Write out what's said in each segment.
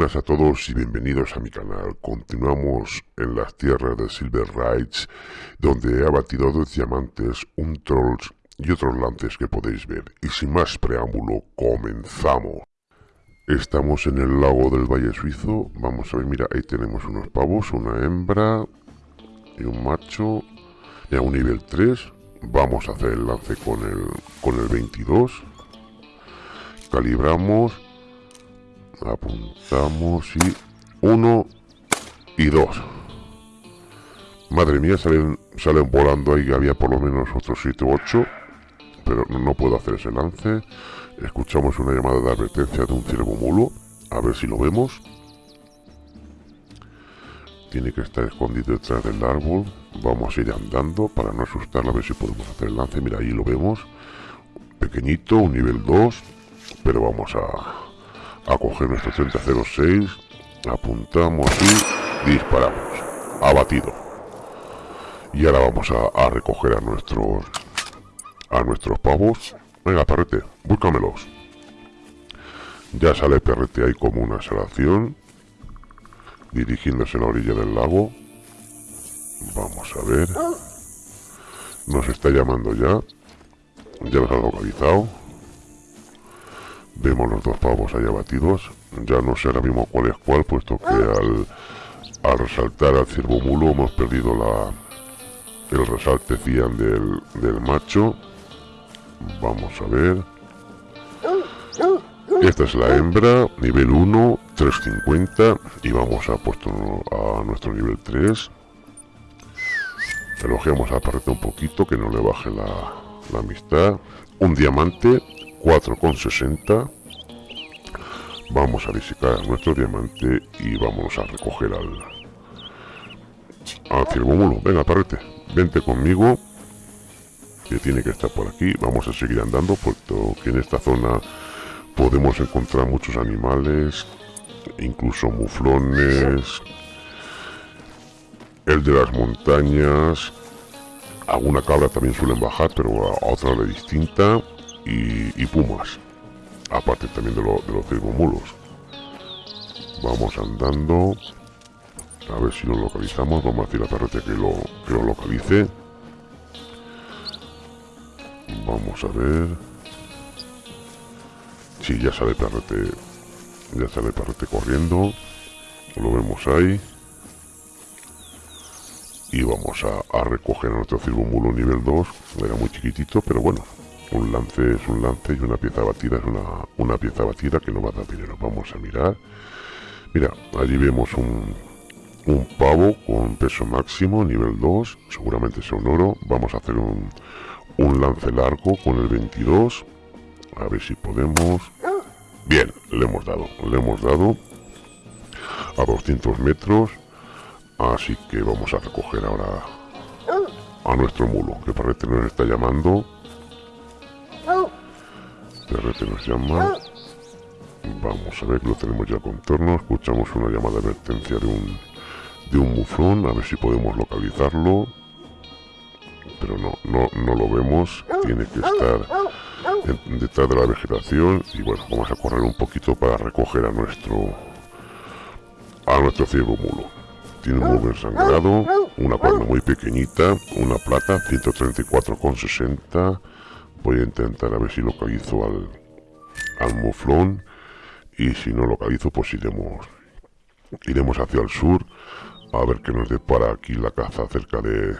buenas a todos y bienvenidos a mi canal. Continuamos en las tierras de Silver Rides, donde he abatido dos diamantes, un trolls y otros lances que podéis ver. Y sin más preámbulo, comenzamos. Estamos en el lago del Valle Suizo. Vamos a ver, mira, ahí tenemos unos pavos, una hembra y un macho. Ya un nivel 3. Vamos a hacer el lance con el, con el 22. Calibramos apuntamos y uno y dos. Madre mía salen salen volando ahí había por lo menos otros 7 u 8 pero no puedo hacer ese lance. Escuchamos una llamada de advertencia de un ciervo mulo a ver si lo vemos. Tiene que estar escondido detrás del árbol. Vamos a ir andando para no asustarla a ver si podemos hacer el lance. Mira ahí lo vemos. Pequeñito un nivel 2 pero vamos a coger nuestro 3006, apuntamos y disparamos. Abatido. Y ahora vamos a, recoger a nuestros a nuestros pavos. Venga, perrete, búscamelos. Ya sale perrete ahí como una salación. Dirigiéndose a la orilla del lago. Vamos a ver. Nos está llamando ya. Ya nos ha localizado. Vemos los dos pavos ahí abatidos. Ya no sé ahora mismo cuál es cuál, puesto que al, al resaltar al ciervo mulo hemos perdido la el resalte cian del, del macho. Vamos a ver. Esta es la hembra, nivel 1, 350. Y vamos a puesto a nuestro nivel 3. Elogiamos a Parrete un poquito, que no le baje la, la amistad. Un diamante, 4,60 vamos a visitar nuestro diamante y vamos a recoger al al ciervo venga parrete vente conmigo que tiene que estar por aquí. Vamos a seguir andando puesto que en esta zona podemos encontrar muchos animales incluso muflones el de las montañas. Alguna cabra también suelen bajar pero a otra hora distinta y, pumas. Aparte también de, lo, de los mulos. Vamos andando. A ver si lo localizamos. Vamos a decir a Perrete que lo, que lo localice. Vamos a ver. Sí, ya sale Perrete. Ya sale Perrete corriendo. Lo vemos ahí. Y vamos a, recoger a nuestro mulo nivel 2. Era muy chiquitito, pero bueno, un lance es un lance y una pieza batida es una, una pieza batida que no va a dar dinero. Vamos a mirar. Mira, allí vemos un, un pavo con peso máximo, nivel 2, seguramente sea un oro. Vamos a hacer un, un lance largo con el 22. A ver si podemos... Bien, le hemos dado, le hemos dado a 200 metros. Así que vamos a recoger ahora a nuestro mulo, que parece nos está llamando RT nos llama. Vamos a ver lo tenemos ya contorno. Escuchamos una llamada de advertencia de un, de un muflón. A ver si podemos localizarlo. Pero no, no, no lo vemos. Tiene que estar detrás de la vegetación. Y bueno, vamos a correr un poquito para recoger a nuestro a nuestro ciego mulo. Tiene un muy sangrado, una cuerda muy pequeñita, una plata, 134,60 Voy a intentar a ver si localizo al, al muflón y si no localizo pues iremos iremos hacia el sur a ver qué nos depara aquí la caza cerca de,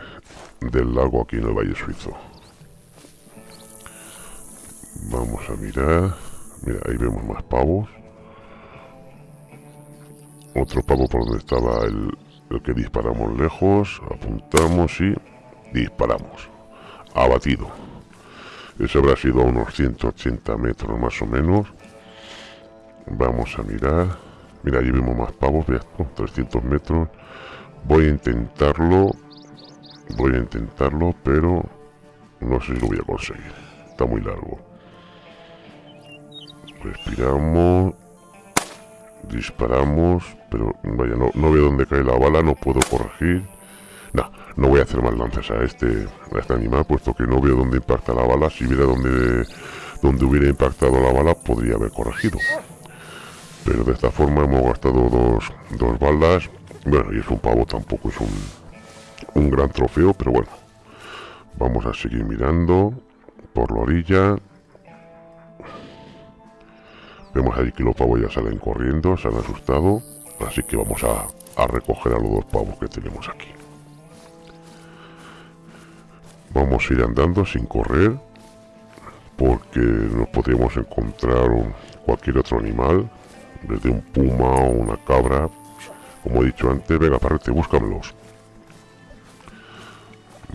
del lago aquí en el Valle Suizo. Vamos a mirar. Mira, ahí vemos más pavos. Otro pavo por donde estaba el, el que disparamos lejos. Apuntamos y disparamos. Abatido. Eso habrá sido a unos 180 metros más o menos. Vamos a mirar. Mira, allí vemos más pavos, 300 metros. Voy a intentarlo. Voy a intentarlo, pero no sé si lo voy a conseguir. Está muy largo. Respiramos. Disparamos. Pero vaya, no veo dónde cae la bala, no puedo corregir. No, no voy a hacer más lances a este, a este animal, puesto que no veo dónde impacta la bala. Si viera dónde, dónde hubiera impactado la bala, podría haber corregido. pero de esta forma hemos gastado dos, dos balas. Bueno y es un pavo tampoco es un, un gran trofeo pero bueno. Vamos a seguir mirando por la orilla. Vemos ahí que los pavos ya salen corriendo se han asustado. Así que vamos a, a recoger a los dos pavos que tenemos aquí vamos a ir andando sin correr porque nos podríamos encontrar cualquier otro animal desde un puma o una cabra. Como he dicho antes venga perrete búscamelos.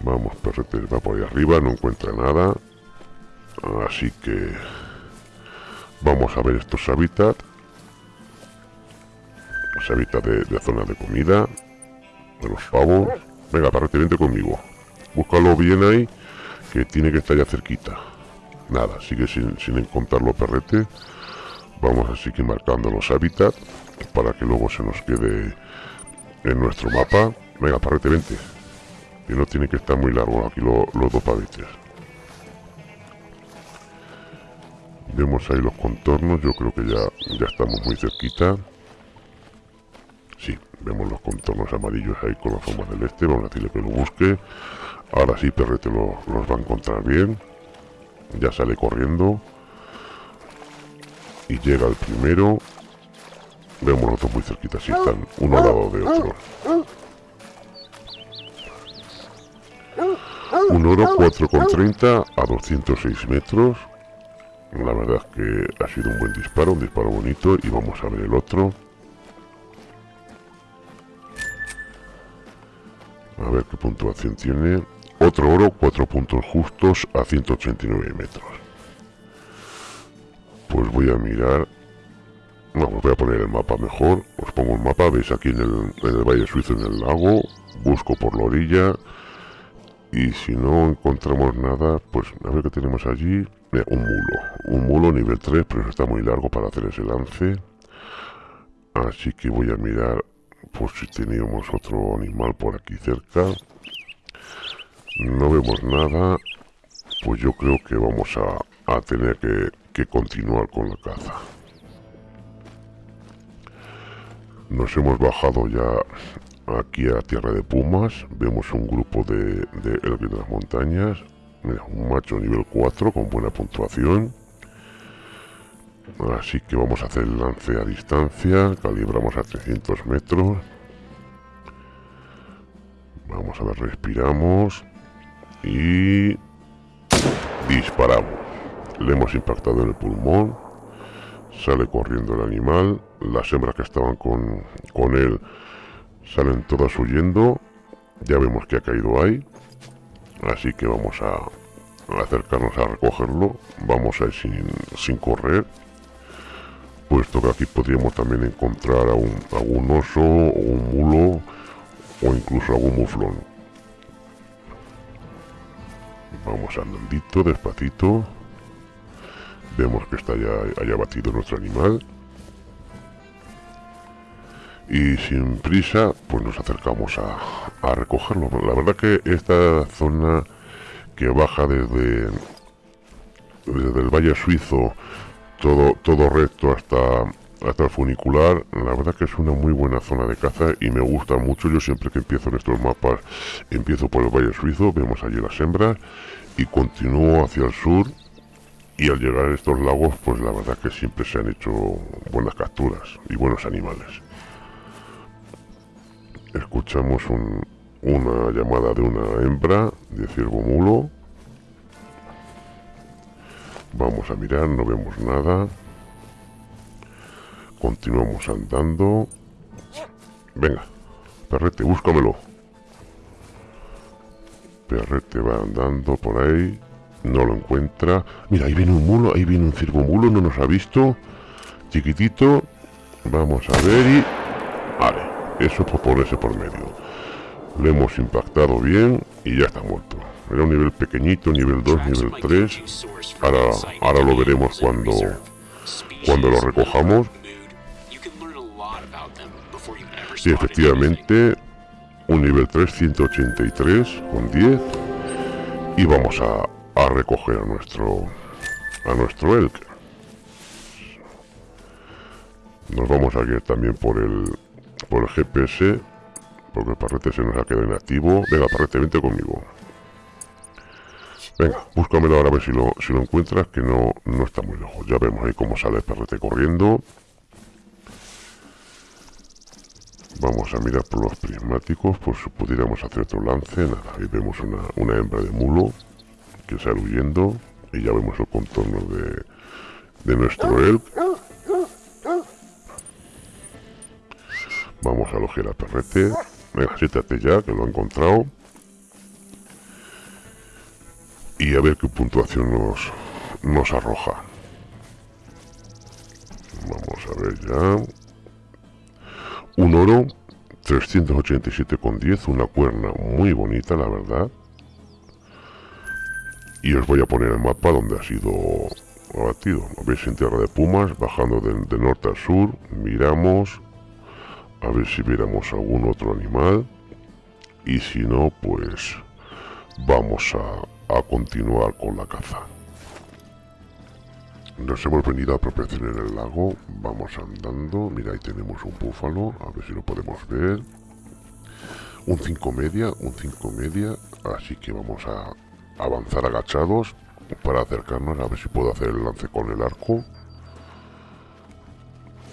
Vamos perrete va por ahí arriba no encuentra nada. Así que vamos a ver estos hábitats. Los hábitats de, de zona de comida de los pavos. Venga perrete vente conmigo búscalo bien ahí que tiene que estar ya cerquita. Nada sigue sin, sin encontrarlo perrete vamos a seguir marcando los hábitats para que luego se nos quede en nuestro mapa. Venga parrete vente. Que no tiene que estar muy largo aquí los dos pavetes vemos ahí los contornos yo creo que ya ya estamos muy cerquita. Sí, vemos los contornos amarillos ahí con la forma del este. Vamos a decirle que lo busque ahora sí perrete lo, los va a encontrar bien. Ya sale corriendo. Y llega el primero. Vemos los dos muy cerquitas si están uno al lado de otro. Un oro 4,30 a 206 metros. La verdad es que ha sido un buen disparo un disparo bonito y vamos a ver el otro. A ver qué puntuación tiene otro oro 4 puntos justos a 189 metros. Pues voy a mirar. Vamos voy a poner el mapa mejor. Os pongo el mapa veis aquí en el, valle suizo en el lago. Busco por la orilla. Y si no encontramos nada pues a ver qué tenemos allí. Un mulo. Un mulo nivel 3 pero está muy largo para hacer ese lance. Así que voy a mirar por si teníamos otro animal por aquí cerca no vemos nada pues yo creo que vamos a, a tener que que continuar con la caza. Nos hemos bajado ya aquí a Tierra de Pumas. Vemos un grupo de, de de las montañas. un macho nivel 4 con buena puntuación. Así que vamos a hacer el lance a distancia. Calibramos a 300 metros. Vamos a ver, respiramos. Y disparamos. Le hemos impactado en el pulmón sale corriendo el animal las hembras que estaban con, con él salen todas huyendo ya vemos que ha caído ahí así que vamos a, acercarnos a recogerlo vamos a ir sin, sin, correr puesto que aquí podríamos también encontrar a un, algún oso o un mulo o incluso algún muflón vamos andandito despacito Vemos que está ya haya batido nuestro animal. Y sin prisa, pues nos acercamos a, recogerlo. La verdad que esta zona que baja desde, desde el Valle Suizo, todo, todo recto hasta, hasta el funicular, la verdad que es una muy buena zona de caza y me gusta mucho. Yo siempre que empiezo en estos mapas, empiezo por el Valle Suizo, vemos allí las hembras y continúo hacia el sur. Y al llegar a estos lagos pues la verdad que siempre se han hecho buenas capturas y buenos animales. Escuchamos una llamada de una hembra de ciervo mulo. Vamos a mirar no vemos nada continuamos andando venga perrete búscamelo perrete va andando por ahí no lo encuentra. Mira, ahí viene un mulo, ahí viene un circo mulo, no nos ha visto. Chiquitito. Vamos a ver y... Vale, eso por ponerse por medio. Le hemos impactado bien y ya está muerto. Era un nivel pequeñito, nivel 2, nivel 3. Ahora, ahora lo veremos cuando, cuando lo recojamos. Sí, efectivamente, un nivel 3, 183 con 10. Y vamos a, a recoger a nuestro a nuestro elk Nos vamos a guiar también por el, por el GPS, porque el parrete se nos ha quedado inactivo. Venga, parrete, vente conmigo. Venga, búscamelo ahora a ver si lo, si lo encuentras, que no, no está muy lejos. Ya vemos ahí cómo sale el perrete corriendo. Vamos a mirar por los prismáticos, por si pudiéramos hacer otro lance. Nada, ahí vemos una, hembra de mulo que sale huyendo. Y ya vemos el contorno de, de nuestro elk. Vamos a alojar al perrete. Venga, siéntate ya, que lo ha encontrado. Y a ver qué puntuación nos, nos arroja. Vamos a ver ya. Oro, 387,10, una cuerna muy bonita, la verdad. Y os voy a poner el mapa donde ha sido abatido. Veis en Tierra de Pumas, bajando de, de norte a sur, miramos, a ver si viéramos algún otro animal. Y si no, pues vamos a, a continuar con la caza. Nos hemos venido a apropiación en el lago, vamos andando, mira ahí tenemos un búfalo, a ver si lo podemos ver. Un 5 media, un 5 media, así que vamos a avanzar agachados para acercarnos a ver si puedo hacer el lance con el arco.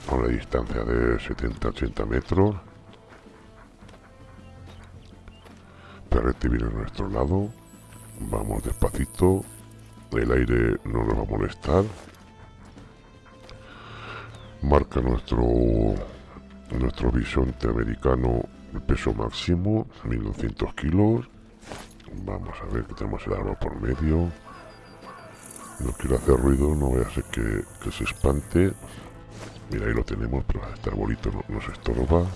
A una distancia de 70-80 metros. Perrete viene a nuestro lado. Vamos despacito. El aire no nos va a molestar marca nuestro nuestro bisonte americano el peso máximo 1200 kilos. Vamos a ver que tenemos el árbol por medio. No quiero hacer ruido no voy a hacer que, que se espante. Mira ahí lo tenemos pero este arbolito no, nos estorba.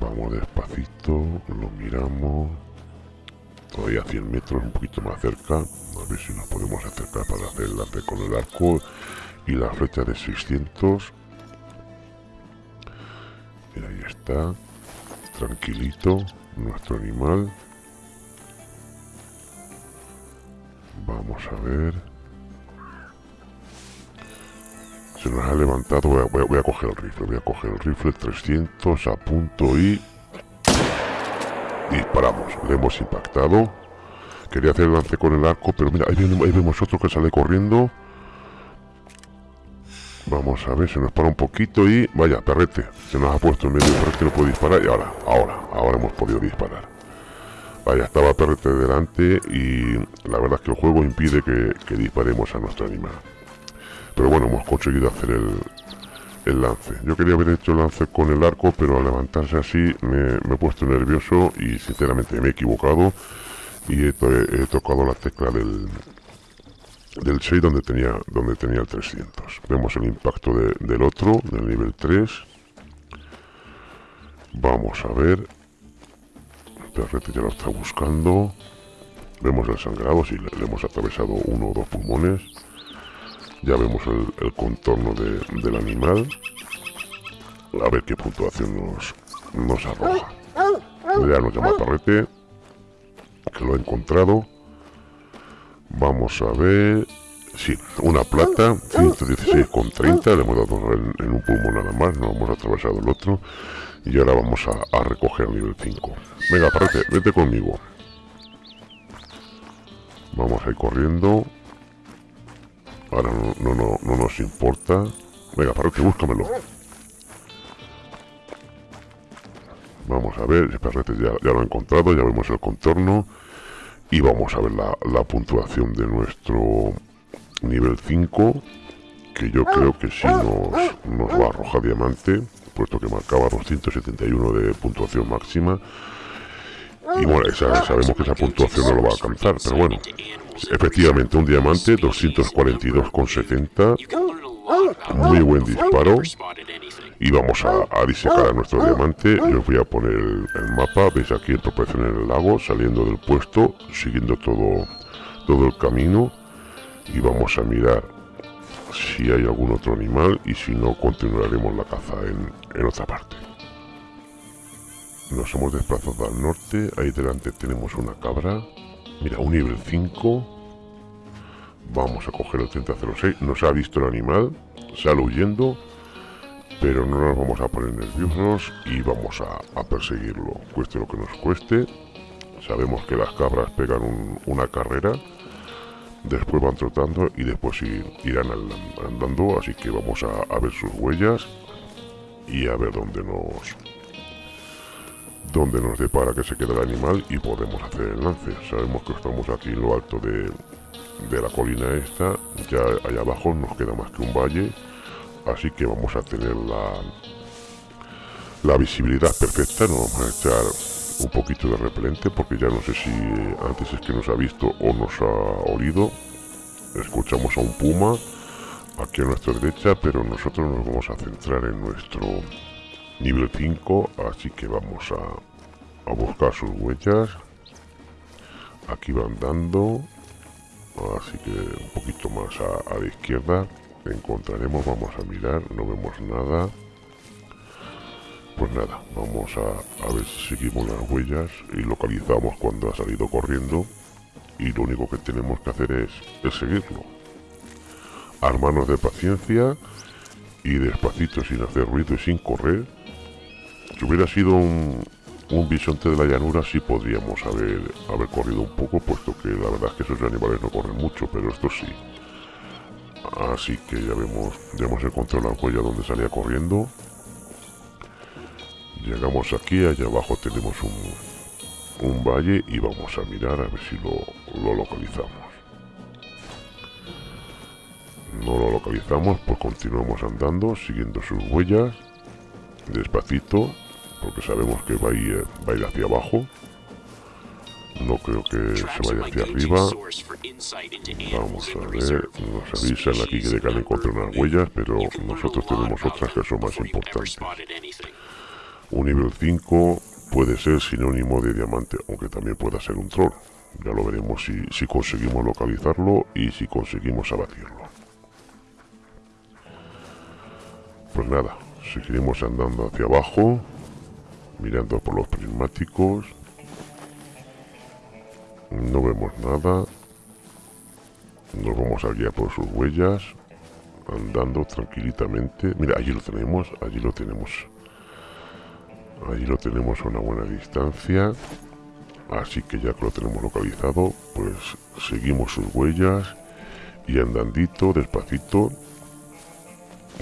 Vamos despacito lo miramos todavía a 100 metros un poquito más cerca. A ver si nos podemos acercar para hacer el lance con el arco y la flecha de 600 y ahí está. Tranquilito nuestro animal. Vamos a ver. Se nos ha levantado. Voy a, voy a, coger el rifle voy a coger el rifle 300 a punto y disparamos le hemos impactado Quería hacer el lance con el arco, pero mira, ahí vemos, otro que sale corriendo. Vamos a ver, se nos para un poquito y... Vaya, perrete, se nos ha puesto en medio, perrete no puede disparar y ahora, ahora, ahora hemos podido disparar. Vaya, estaba perrete delante y la verdad es que el juego impide que, disparemos a nuestro animal. Pero bueno, hemos conseguido hacer el, el lance. Yo quería haber hecho el lance con el arco, pero al levantarse así me he puesto nervioso y sinceramente me he equivocado y he, tocado la tecla del, del 6 donde tenía, donde tenía el 300. Vemos el impacto del otro, del nivel 3. Vamos a ver. Perrete ya lo está buscando. Vemos el sangrado, si le, hemos atravesado uno o dos pulmones. Ya vemos el, contorno del animal. A ver qué puntuación nos, nos arroja. Ya nos llama perrete que lo he encontrado. Vamos a ver... Sí, una plata, 116,30, le hemos dado en, un pulmón nada más, no hemos atravesado el otro. Y ahora vamos a, recoger el nivel 5. Venga, parece, vete conmigo. Vamos a ir corriendo. Ahora no, no, no, nos importa. Venga, parece, búscamelo. Vamos a ver, el perrete ya, ya lo ha encontrado, ya vemos el contorno. Y vamos a ver la, puntuación de nuestro nivel 5, que yo creo que sí nos, nos va a arrojar diamante, puesto que marcaba 271 de puntuación máxima. Y bueno, sabemos que esa puntuación no lo va a alcanzar, pero bueno, efectivamente un diamante, 242,70, muy buen disparo. Y vamos a, disecar a nuestro diamante. Yo os voy a poner el, mapa. Veis aquí el proporción en el lago saliendo del puesto siguiendo todo todo el camino. Y vamos a mirar si hay algún otro animal. Y si no continuaremos la caza en, en otra parte. Nos hemos desplazado al norte. Ahí delante tenemos una cabra mira un nivel 5 vamos a coger el 3006 nos ha visto el animal sale huyendo, pero no nos vamos a poner nerviosos y vamos a, perseguirlo, cueste lo que nos cueste. Sabemos que las cabras pegan una carrera, después van trotando y después irán andando, así que vamos a ver sus huellas y a ver dónde nos donde nos depara que se queda el animal y podemos hacer el lance. Sabemos que estamos aquí en lo alto de, de la colina esta, ya allá abajo nos queda más que un valle, así que vamos a tener la, la visibilidad perfecta, nos vamos a echar un poquito de repelente porque ya no sé si antes es que nos ha visto o nos ha olido. Escuchamos a un puma aquí a nuestra derecha, pero nosotros nos vamos a centrar en nuestro nivel 5 así que vamos a, a buscar sus huellas. Aquí van dando así que un poquito más a, la izquierda. Encontraremos vamos a mirar no vemos nada. Pues nada vamos a, a ver si seguimos las huellas y localizamos cuando ha salido corriendo. Y lo único que tenemos que hacer es, es seguirlo. Armarnos de paciencia y despacito sin hacer ruido y sin correr si hubiera sido un, un bisonte de la llanura sí podríamos haber, haber corrido un poco, puesto que la verdad es que esos animales no corren mucho, pero estos sí. Así que ya vemos, ya hemos encontrado la huella donde salía corriendo. Llegamos aquí, allá abajo tenemos un, un valle y vamos a mirar a ver si lo, lo localizamos. No lo localizamos, pues continuamos andando, siguiendo sus huellas, despacito, porque sabemos que va a ir, va a ir hacia abajo. No creo que se vaya hacia arriba. Vamos a ver, nos avisan aquí que de encontrar unas huellas, pero nosotros tenemos otras que son más importantes. Un nivel 5 puede ser sinónimo de diamante, aunque también pueda ser un troll. Ya lo veremos si, si conseguimos localizarlo y si conseguimos abatirlo. Pues nada, seguiremos andando hacia abajo mirando por los prismáticos. No vemos nada. Nos vamos a guiar por sus huellas andando tranquilitamente. Mira allí lo tenemos allí lo tenemos. Allí lo tenemos a una buena distancia. Así que ya que lo tenemos localizado pues seguimos sus huellas y andandito despacito.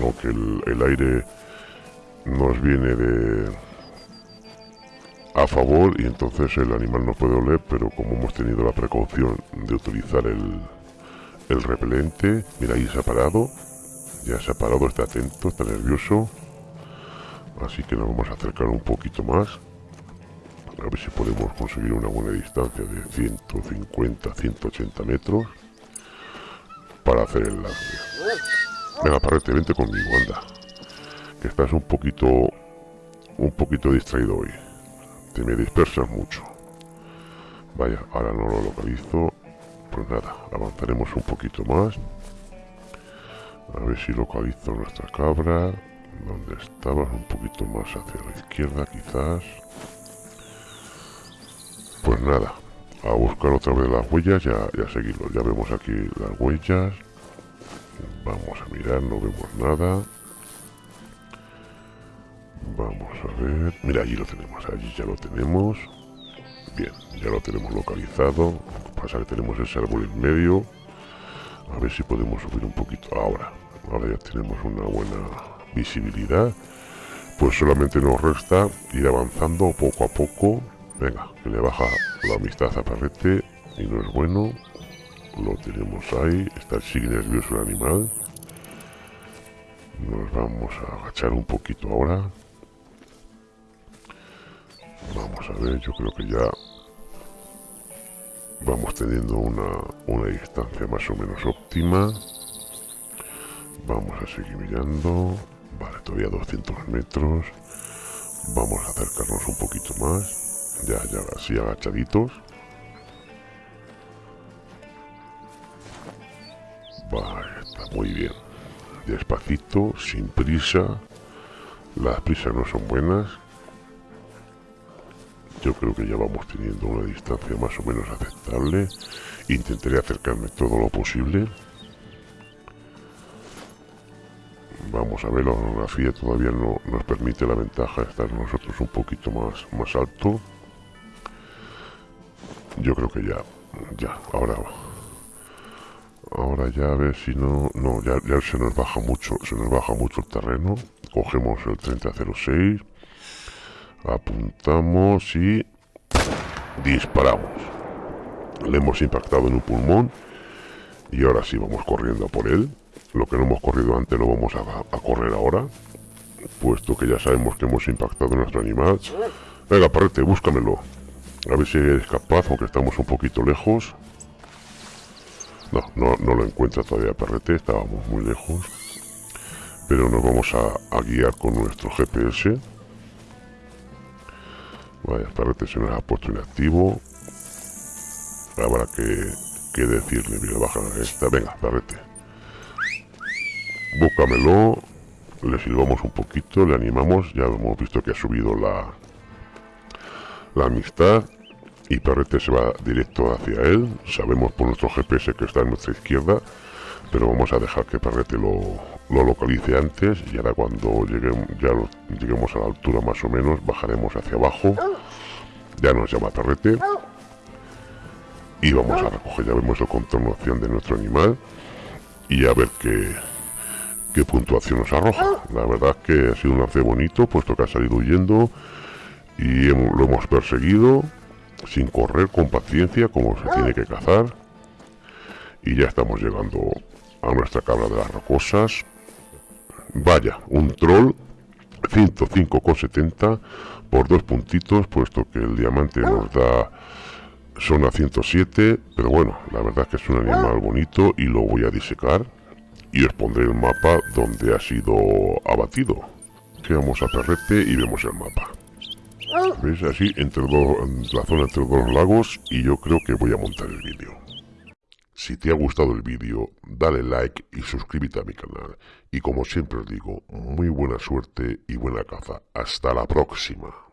Aunque el aire nos viene de a favor y entonces el animal no puede oler, pero como hemos tenido la precaución de utilizar el, el repelente, mira ahí se ha parado, ya se ha parado, está atento, está nervioso, así que nos vamos a acercar un poquito más, a ver si podemos conseguir una buena distancia de 150, 180 metros para hacer el lance. Venga, parrete, vente conmigo, anda, que estás un poquito, un poquito distraído hoy me dispersas mucho. Vaya, ahora no lo localizo. Pues nada, avanzaremos un poquito más. A ver si localizo nuestra cabra. donde estabas? Un poquito más hacia la izquierda, quizás. Pues nada, a buscar otra vez las huellas ya ya seguirlo. Ya vemos aquí las huellas. Vamos a mirar, no vemos nada. Vamos a ver. Mira, allí lo tenemos. Allí ya lo tenemos. Bien, ya lo tenemos localizado. Pasa que tenemos ese árbol en medio. A ver si podemos subir un poquito. Ahora. Ahora ya tenemos una buena visibilidad. Pues solamente nos resta ir avanzando poco a poco. Venga, que le baja la amistad a Parrete. Y no es bueno. Lo tenemos ahí. Está sigue nervioso el animal. Nos vamos a agachar un poquito ahora. Vamos a ver, yo creo que ya vamos teniendo una, una distancia más o menos óptima. Vamos a seguir mirando. Vale, todavía 200 metros. Vamos a acercarnos un poquito más. Ya, ya, así agachaditos. Vale, está muy bien. Despacito, sin prisa. Las prisas no son buenas yo creo que ya vamos teniendo una distancia más o menos aceptable. Intentaré acercarme todo lo posible. Vamos a ver, la orografía todavía no nos permite la ventaja de estar nosotros un poquito más, más alto. Yo creo que ya, ya, ahora Ahora ya a ver si no... No, ya, ya se nos baja mucho, se nos baja mucho el terreno. Cogemos el 3006. Apuntamos y... Disparamos. Le hemos impactado en un pulmón. Y ahora sí vamos corriendo por él. Lo que no hemos corrido antes lo vamos a, correr ahora. Puesto que ya sabemos que hemos impactado en nuestro animal. Venga, parrete, búscamelo. A ver si eres capaz, aunque estamos un poquito lejos. No, no, no lo encuentra todavía Perrete, estábamos muy lejos. Pero nos vamos a, guiar con nuestro GPS. Vaya, Perrete se nos ha puesto inactivo. Habrá que, que decirle, mira, baja esta. Venga, Perrete. Búscamelo. Le silbamos un poquito, le animamos. Ya hemos visto que ha subido la, la amistad y Perrete se va directo hacia él. Sabemos por nuestro GPS que está en nuestra izquierda, pero vamos a dejar que Perrete lo, localice antes y ahora cuando lleguemos, ya lleguemos a la altura más o menos, bajaremos hacia abajo. Ya nos llama Perrete. Y vamos a recoger, ya vemos el contorno de nuestro animal y a ver qué, qué puntuación nos arroja. La verdad es que ha sido un lance bonito, puesto que ha salido huyendo y lo hemos perseguido sin correr con paciencia como se tiene que cazar. Y ya estamos llegando a nuestra cabra de las rocosas. Vaya, un troll 105,70 por dos puntitos, puesto que el diamante nos da son a 107, pero bueno, la verdad es que es un animal bonito y lo voy a disecar y os pondré el mapa donde ha sido abatido. Que vamos a Perrete y vemos el mapa. ¿Ves? Así, entre dos, la zona entre dos lagos y yo creo que voy a montar el vídeo. Si te ha gustado el vídeo, dale like y suscríbete a mi canal. Y como siempre os digo, muy buena suerte y buena caza. Hasta la próxima.